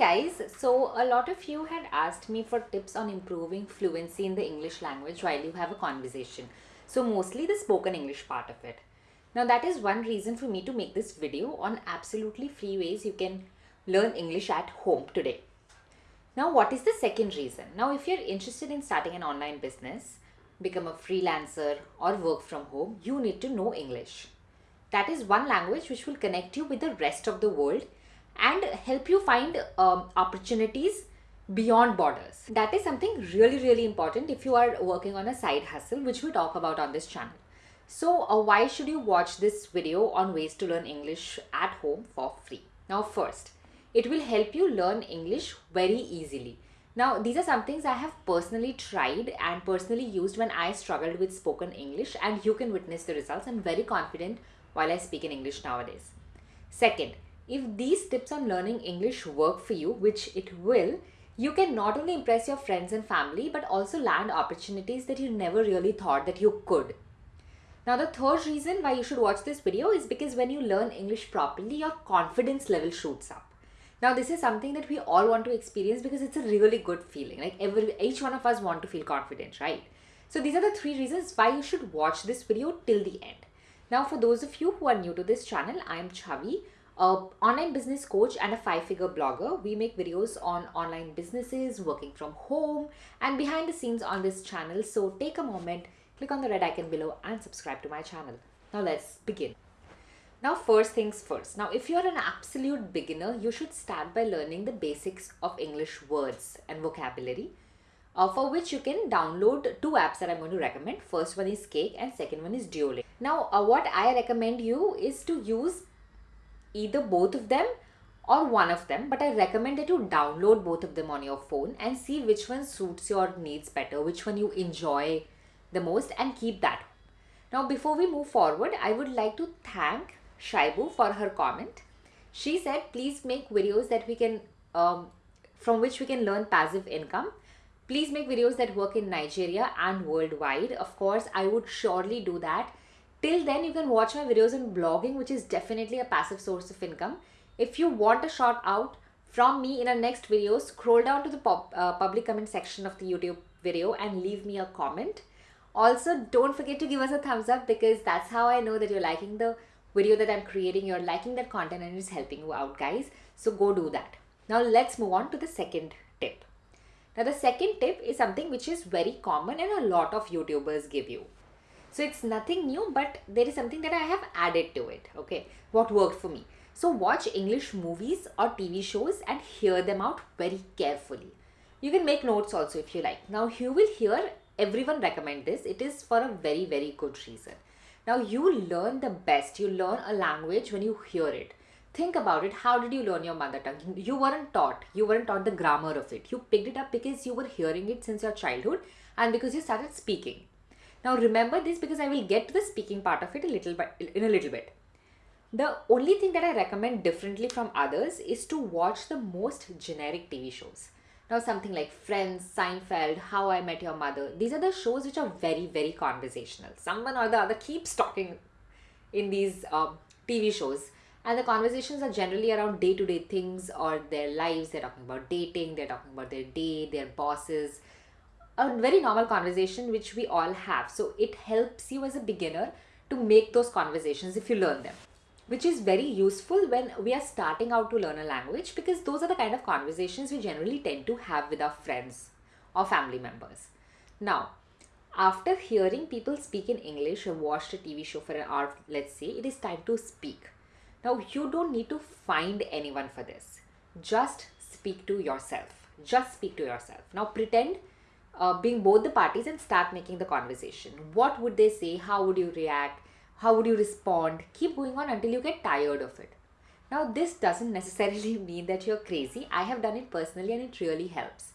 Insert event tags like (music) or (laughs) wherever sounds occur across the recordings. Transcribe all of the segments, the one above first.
guys, so a lot of you had asked me for tips on improving fluency in the English language while you have a conversation. So mostly the spoken English part of it. Now that is one reason for me to make this video on absolutely free ways you can learn English at home today. Now what is the second reason? Now if you're interested in starting an online business, become a freelancer or work from home, you need to know English. That is one language which will connect you with the rest of the world and help you find um, opportunities beyond borders. That is something really, really important if you are working on a side hustle, which we talk about on this channel. So uh, why should you watch this video on ways to learn English at home for free? Now first, it will help you learn English very easily. Now these are some things I have personally tried and personally used when I struggled with spoken English and you can witness the results. I'm very confident while I speak in English nowadays. Second, if these tips on learning English work for you, which it will, you can not only impress your friends and family but also land opportunities that you never really thought that you could. Now the third reason why you should watch this video is because when you learn English properly, your confidence level shoots up. Now this is something that we all want to experience because it's a really good feeling. Like every each one of us want to feel confident, right? So these are the three reasons why you should watch this video till the end. Now for those of you who are new to this channel, I am Chavi a online business coach and a five figure blogger. We make videos on online businesses, working from home and behind the scenes on this channel. So take a moment, click on the red icon below and subscribe to my channel. Now let's begin. Now first things first. Now if you're an absolute beginner, you should start by learning the basics of English words and vocabulary. Uh, for which you can download two apps that I'm going to recommend. First one is Cake and second one is Duolingo. Now uh, what I recommend you is to use either both of them or one of them but I recommend that you download both of them on your phone and see which one suits your needs better which one you enjoy the most and keep that. Now before we move forward I would like to thank Shaibu for her comment. She said please make videos that we can um, from which we can learn passive income. Please make videos that work in Nigeria and worldwide. Of course I would surely do that Till then, you can watch my videos on blogging, which is definitely a passive source of income. If you want a shout out from me in our next video, scroll down to the pop, uh, public comment section of the YouTube video and leave me a comment. Also, don't forget to give us a thumbs up because that's how I know that you're liking the video that I'm creating. You're liking that content and it's helping you out, guys. So go do that. Now let's move on to the second tip. Now the second tip is something which is very common and a lot of YouTubers give you. So it's nothing new, but there is something that I have added to it. Okay, what worked for me. So watch English movies or TV shows and hear them out very carefully. You can make notes also if you like. Now you will hear everyone recommend this. It is for a very, very good reason. Now you learn the best. You learn a language when you hear it. Think about it. How did you learn your mother tongue? You weren't taught. You weren't taught the grammar of it. You picked it up because you were hearing it since your childhood and because you started speaking. Now remember this because I will get to the speaking part of it a little bit in a little bit. The only thing that I recommend differently from others is to watch the most generic TV shows. Now something like Friends, Seinfeld, How I Met Your Mother. These are the shows which are very, very conversational. Someone or the other keeps talking in these um, TV shows and the conversations are generally around day-to-day -day things or their lives. They're talking about dating, they're talking about their day, their bosses, a very normal conversation which we all have. So it helps you as a beginner to make those conversations if you learn them which is very useful when we are starting out to learn a language because those are the kind of conversations we generally tend to have with our friends or family members. Now, after hearing people speak in English or watched a TV show for an hour, let's say, it is time to speak. Now, you don't need to find anyone for this. Just speak to yourself. Just speak to yourself. Now, pretend uh, being both the parties and start making the conversation. What would they say? How would you react? How would you respond? Keep going on until you get tired of it. Now, this doesn't (laughs) necessarily mean that you're crazy. I have done it personally and it really helps.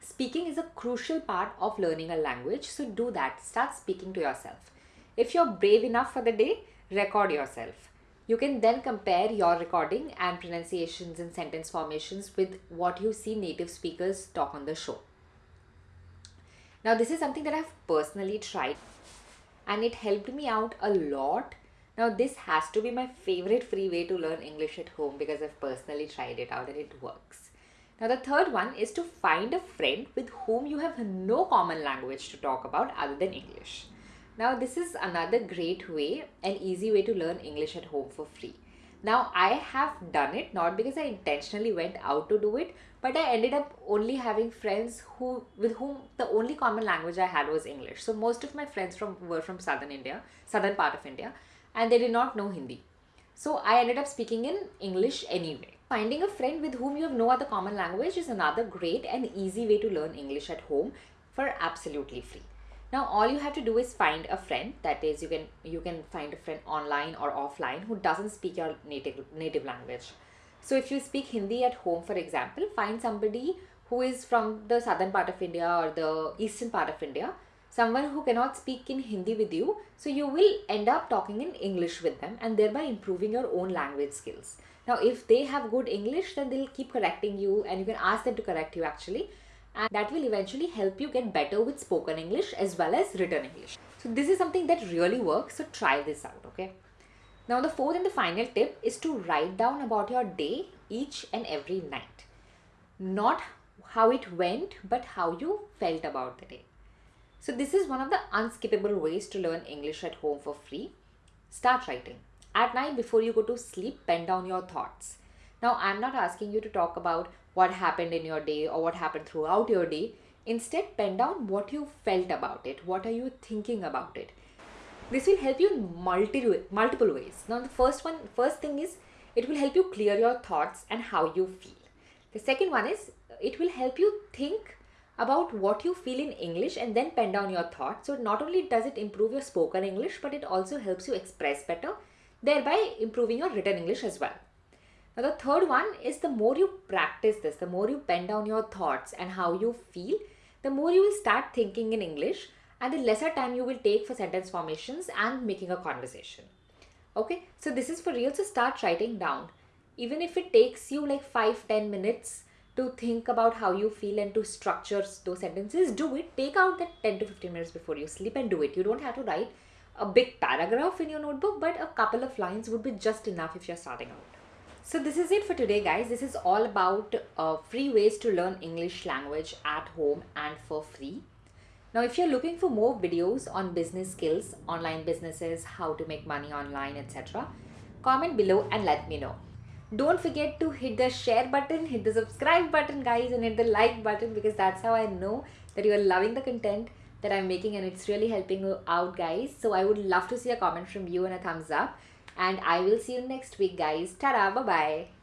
Speaking is a crucial part of learning a language, so do that. Start speaking to yourself. If you're brave enough for the day, record yourself. You can then compare your recording and pronunciations and sentence formations with what you see native speakers talk on the show. Now this is something that I've personally tried and it helped me out a lot. Now this has to be my favorite free way to learn English at home because I've personally tried it out and it works. Now, the third one is to find a friend with whom you have no common language to talk about other than English. Now, this is another great way and easy way to learn English at home for free. Now, I have done it not because I intentionally went out to do it, but I ended up only having friends who with whom the only common language I had was English. So most of my friends from were from southern India, southern part of India, and they did not know Hindi. So I ended up speaking in English anyway. Finding a friend with whom you have no other common language is another great and easy way to learn English at home for absolutely free. Now all you have to do is find a friend that is you can you can find a friend online or offline who doesn't speak your native native language. So if you speak Hindi at home for example, find somebody who is from the southern part of India or the eastern part of India someone who cannot speak in Hindi with you. So you will end up talking in English with them and thereby improving your own language skills. Now, if they have good English, then they'll keep correcting you and you can ask them to correct you actually. And that will eventually help you get better with spoken English as well as written English. So this is something that really works. So try this out, okay? Now, the fourth and the final tip is to write down about your day each and every night. Not how it went, but how you felt about the day. So this is one of the unskippable ways to learn English at home for free. Start writing. At night before you go to sleep, pen down your thoughts. Now, I'm not asking you to talk about what happened in your day or what happened throughout your day. Instead, pen down what you felt about it. What are you thinking about it? This will help you in multi- multiple ways. Now, the first one, first thing is it will help you clear your thoughts and how you feel. The second one is it will help you think about what you feel in English and then pen down your thoughts. So not only does it improve your spoken English, but it also helps you express better, thereby improving your written English as well. Now the third one is the more you practice this, the more you pen down your thoughts and how you feel, the more you will start thinking in English and the lesser time you will take for sentence formations and making a conversation. Okay, so this is for real. So start writing down. Even if it takes you like 5-10 minutes to think about how you feel and to structure those sentences, do it. Take out that 10 to 15 minutes before you sleep and do it. You don't have to write a big paragraph in your notebook, but a couple of lines would be just enough if you're starting out. So this is it for today guys. This is all about uh, free ways to learn English language at home and for free. Now if you're looking for more videos on business skills, online businesses, how to make money online, etc. Comment below and let me know. Don't forget to hit the share button, hit the subscribe button guys and hit the like button because that's how I know that you are loving the content that I'm making and it's really helping you out guys. So I would love to see a comment from you and a thumbs up and I will see you next week guys. Ta-da, bye-bye.